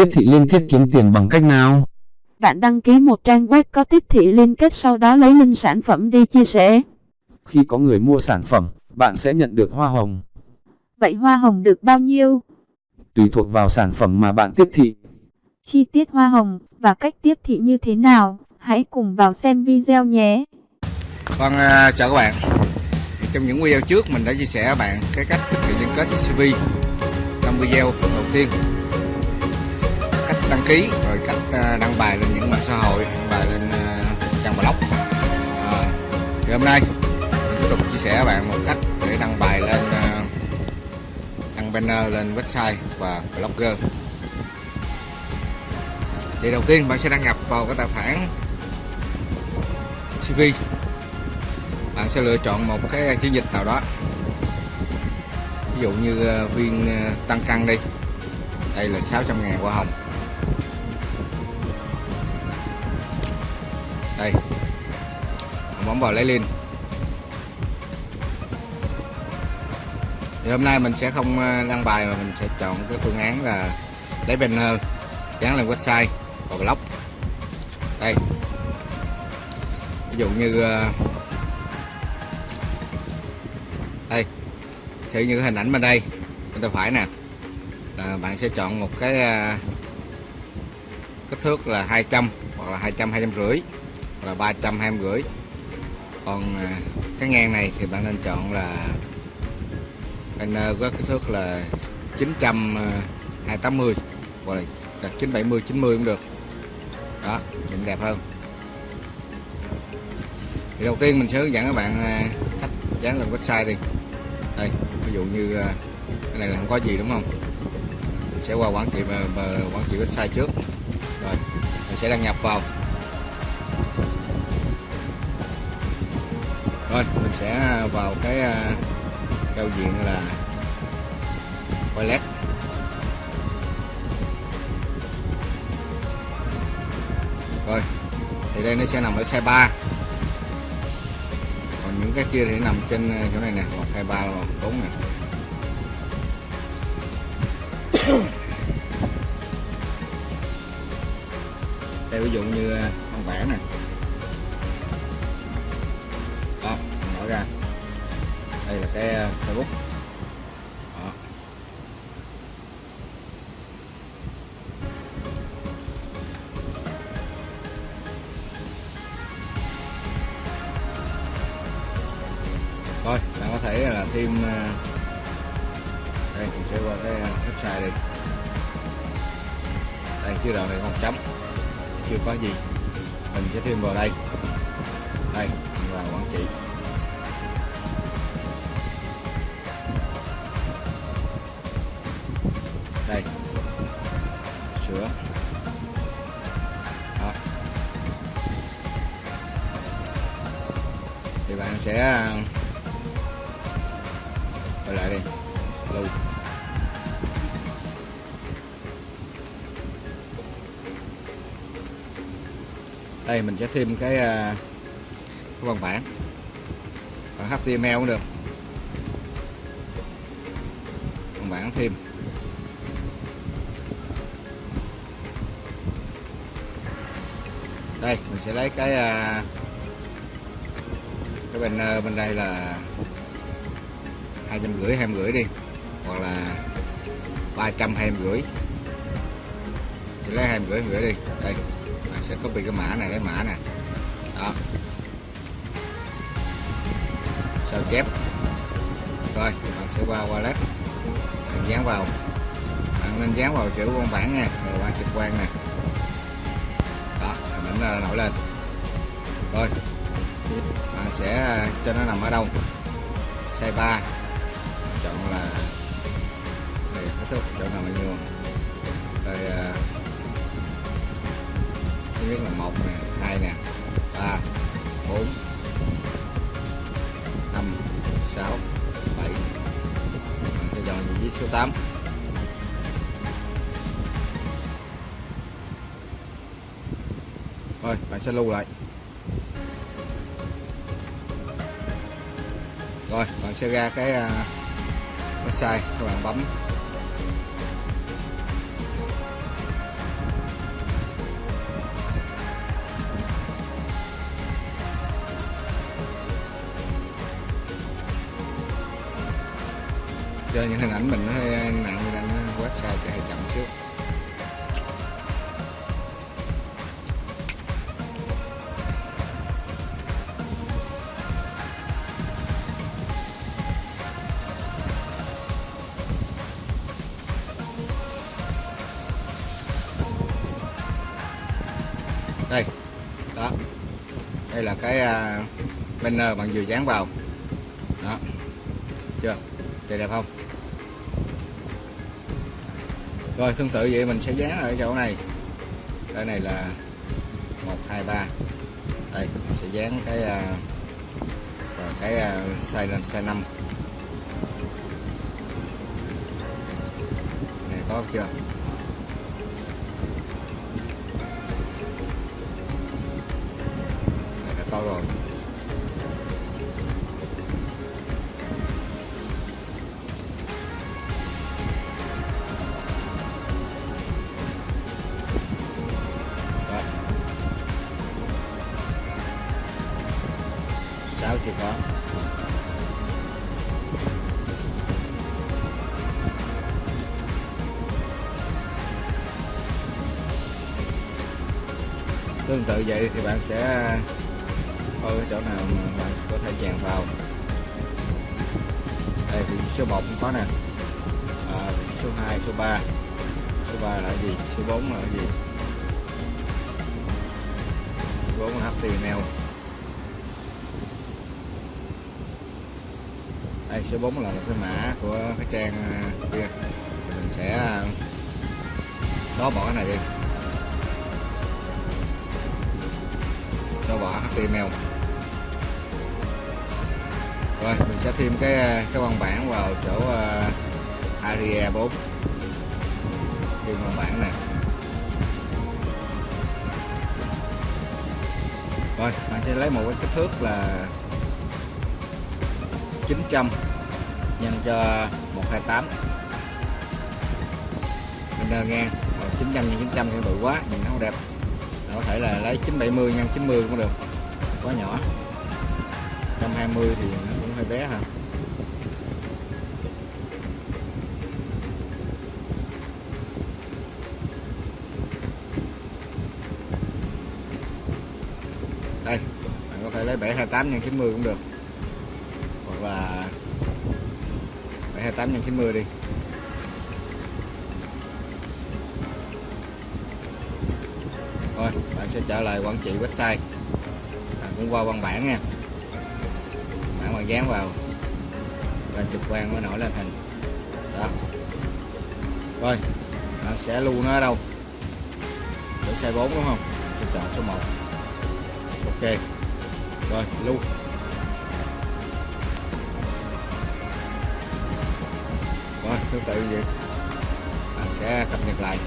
tiếp thị liên kết kiếm tiền bằng cách nào? Bạn đăng ký một trang web có tiếp thị liên kết sau đó lấy link sản phẩm đi chia sẻ. Khi có người mua sản phẩm, bạn sẽ nhận được hoa hồng. Vậy hoa hồng được bao nhiêu? Tùy thuộc vào sản phẩm mà bạn tiếp thị. Chi tiết hoa hồng và cách tiếp thị như thế nào? Hãy cùng vào xem video nhé. Vâng, uh, chào các bạn. Trong những video trước mình đã chia sẻ với bạn cái cách thực hiện liên kết với CV trong video đầu tiên đăng ký rồi cách à, đăng bài lên những mạng xã hội đăng bài lên à, trang blog. À, thì hôm nay mình tiếp tục chia sẻ với bạn một cách để đăng bài lên à, đăng banner lên website và blogger. Thì đầu tiên bạn sẽ đăng nhập vào cái tài khoản CV bạn sẽ lựa chọn một cái chiến dịch nào đó. Ví dụ như viên tăng cân đi. Đây là 600 ngàn hoa hồng. Đây. Bấm vào lấy lên thì hôm nay mình sẽ không ờ, đăng bài mà mình sẽ chọn cái phương án là lấy banner ờ, dán lên website và blog đây. Ví dụ như ờ, đây. Sử như hình ảnh bên đây, bên tay phải nè. Là bạn sẽ chọn một cái kích thước là 200 hoặc là 200 250 hoặc là 300 250 còn à, cái ngang này thì bạn nên chọn là banner có kích thước là 900 280 à, hoặc là 970 90 cũng được. Đó, nhìn đẹp hơn. Thì đầu tiên mình sẽ hướng dẫn các bạn à, cách dán lên website đi. Đây, ví dụ như cái này là không có gì, đúng không? Mình sẽ qua quản trị quản trị website trước. Rồi, mình sẽ đăng nhập vào. Rồi, mình sẽ à, vào cái à, giao diện là toilet. Rồi, thì đây nó sẽ nằm ở xe 3 còn những cái kia thì nằm trên à, chỗ này nè một hai ba bốn nè. Đây, ví dụ như con vẽ này đây là cái ờ, facebook. Đó. rồi bạn có thể là thêm ờ, đây, mình sẽ qua cái website đi. Đây chưa đoạn này còn chấm. Chưa có gì. Mình sẽ thêm vào đây. Đây, mình vào quản trị. Sửa đó. Thì bạn sẽ à, quay lại đi. Lưu đây mình sẽ thêm cái, à, cái văn bản. Bản HTML cũng được. Văn bản thêm. Đây, mình sẽ lấy cái à, cái banner bên đây là hai trăm rưỡi, hai rưỡi đi, hoặc là ba trăm, hai rưỡi. Sẽ lấy hai rưỡi rưỡi đi. Đây mình sẽ copy cái mã này, lấy mã nè. Đó. Sao chép? Rồi, bạn sẽ qua wallet. Bạn dán vào. Bạn nên dán vào chữ văn bản nha, rồi qua trực quan nè nó hình nổi lên. Rồi. Bạn sẽ, cho nó nằm ở đâu? Size 3 chọn là đây kết thúc chỗ nào bao nhiêu đây thứ nhất là một nè, hai nè, ba, bốn, năm, sáu, bảy. Bạn sẽ chọn vị trí số 8 rồi, bạn sẽ lưu lại. Rồi, bạn sẽ ra cái à, website các bạn bấm. Cho những hình ảnh mình nó hơi nặng nên website chạy chậm trước. Đây là cái à, banner bạn vừa dán vào. Đó. Chưa? Trời đẹp không? Rồi tương tự vậy mình sẽ dán ở chỗ này. Cái này là một hai ba. Đây mình sẽ dán cái uh, cái uh, size lên size 5 này có chưa? To rồi Đó. sáu chưa có tương tự vậy thì bạn sẽ coi cái chỗ nào mà bạn có thể chèn vào. Đây vị số 1 cũng có nè. À, số 2 số 3 số 3 là gì? Số 4 là gì? 4 là HTML đây số 4 là một cái mã của cái trang à, kia. Thì mình sẽ à, xóa bỏ cái này đi. Xóa bỏ HTML rồi mình sẽ thêm cái à, cái văn bản vào chỗ uh, area 4 thêm văn bản này. Rồi bạn sẽ lấy một cái kích thước là 900 nhân cho 128 mình đơn ngang rồi 900 nhân 900 thì bự quá nhìn nó không đẹp. Có thể là lấy 970 nhân 90 cũng được quá nhỏ. 120 thì nó hơi bé hả? Đây, bạn có thể lấy 728 nhân 90 cũng được. Hoặc là 728 nhân 90 đi. Thôi, bạn sẽ trở lại quản trị website. Bạn cũng qua văn bản nha mà dán vào và trực quan mới nổi lên hình. Đó. Rồi bạn sẽ lưu nó ở đâu? Để xe 4 đúng không? Sẽ chọn số 1 ok. Rồi, lưu. Rồi tương tự như vậy bạn sẽ cập nhật lại.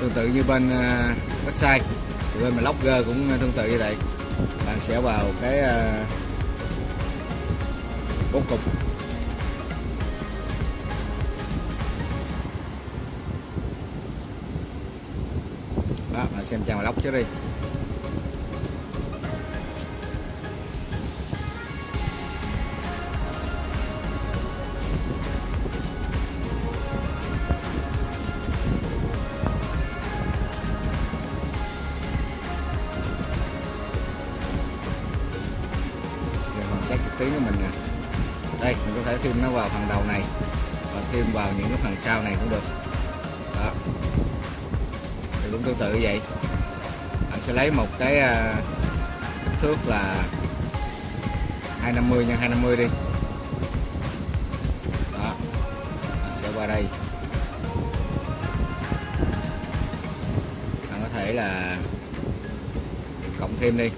Tương tự như bên à, website. Thì bên blogger cũng tương tự như vậy. Bạn sẽ vào cái à, uh, bốn cục. Đó bạn xem trang blog trước đi. Rồi trực tuyến của mình nè. Đây, mình có thể thêm nó vào phần đầu này và thêm vào những cái phần sau này cũng được. Đó. Thì cũng tương tự như vậy. Bạn sẽ lấy một cái à, kích thước là 250 x 250 đi. Đó. Bạn sẽ qua đây. Bạn có thể là cộng thêm đi.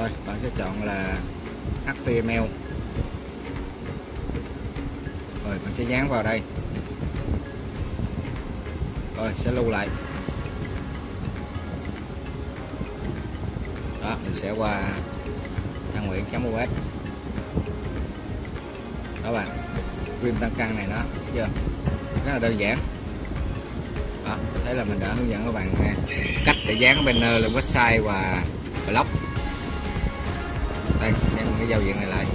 Rồi bạn sẽ chọn là HTML rồi bạn sẽ dán vào đây. Rồi sẽ lưu lại. Đó mình sẽ qua thang nguyễn.us đó bạn. Phim tăng cân này nó chưa? Rất là đơn giản. Đó, thế là mình đã hướng dẫn các bạn à, cách để dán banner ờ, lên website và blog đây xem cái giao diện này lại.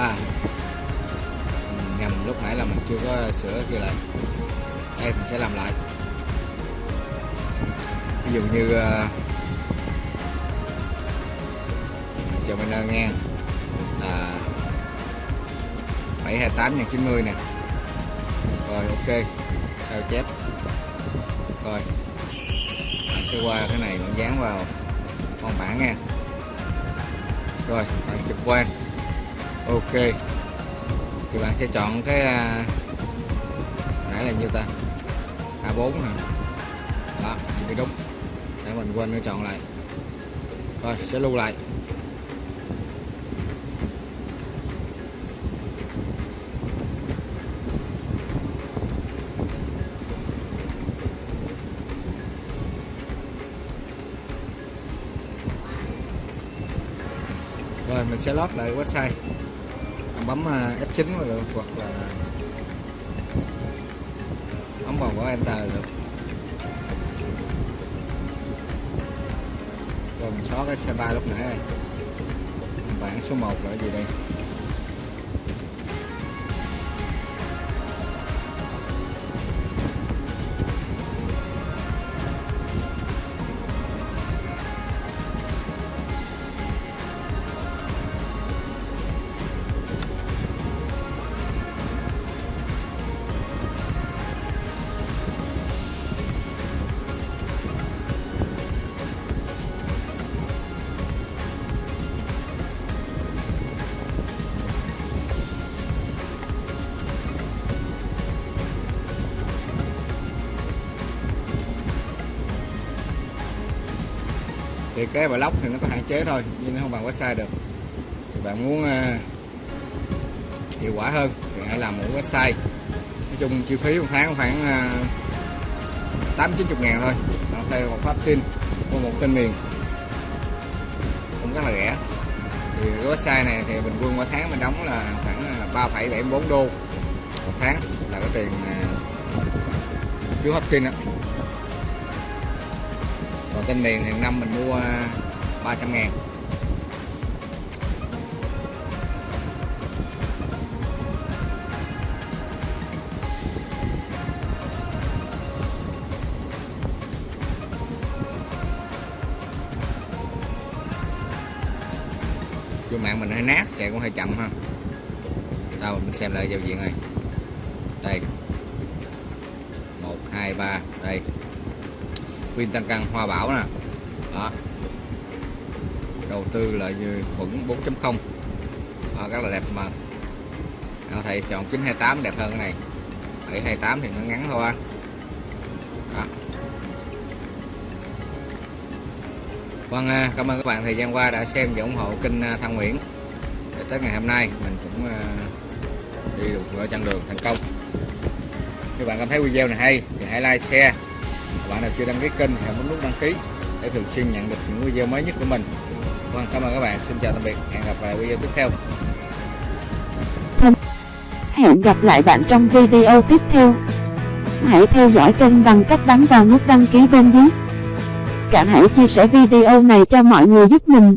À nhầm lúc nãy là mình chưa có sửa kia lại đây mình sẽ làm lại. Ví dụ như uh, cho banner ngang là 728 90 nè. Rồi ok. Sao chép? Rồi. Bạn sẽ qua cái này mình dán vào con bản nha. Rồi bạn trực quan ok. Thì bạn sẽ chọn cái à, nãy là nhiêu ta? A4 hả? Đó, thì mới đúng. Để mình quên nó chọn lại. Rồi, sẽ lưu lại. Rồi, mình sẽ lót lại website bấm ờ, F9 là được, hoặc là bấm vào của enter được. Còn xóa cái xe ba lúc nãy này bảng số 1 là gì đây? Thì cái blog thì nó có hạn chế thôi nhưng nó không bằng website được. Thì bạn muốn uh, hiệu quả hơn thì hãy làm một website. Nói chung chi phí một tháng khoảng à, tám chín chục ngàn thôi. Đó, theo một phát tin của một tên miền. Cũng rất là rẻ. Thì cái website này thì bình quân mỗi tháng mình đóng là khoảng à, 3,74 đô một tháng là cái tiền uh, hấp tin đó còn tên miền hàng năm mình mua à, 300 ngàn. Vô mạng mình hơi nát, chạy cũng hơi chậm ha. Đâu, mình xem lại giao diện này. Đây. Một, hai, ba, đây pin tăng cân hoa bảo nè. Đó. Đầu tư lợi khuẩn 4.0 đó, rất là đẹp mà. Đó, thầy chọn 928 đẹp hơn cái này. 728 thì nó ngắn thôi. Đó. Vâng, à, cảm ơn các bạn thời gian qua đã xem và ủng hộ kênh à, Thăng Nguyễn. Để tới ngày hôm nay mình cũng à, đi được nửa chặng đường thành công. Nếu bạn cảm thấy video này hay thì hãy like share bạn nào chưa đăng ký kênh hãy bấm nút đăng ký để thường xuyên nhận được những video mới nhất của mình vâng cảm ơn các bạn xin chào tạm biệt hẹn gặp lại video tiếp theo Hẹn gặp lại bạn trong video tiếp theo. Hãy theo dõi kênh bằng cách bấm vào nút đăng ký bên dưới. Cả hãy chia sẻ video này cho mọi người giúp mình.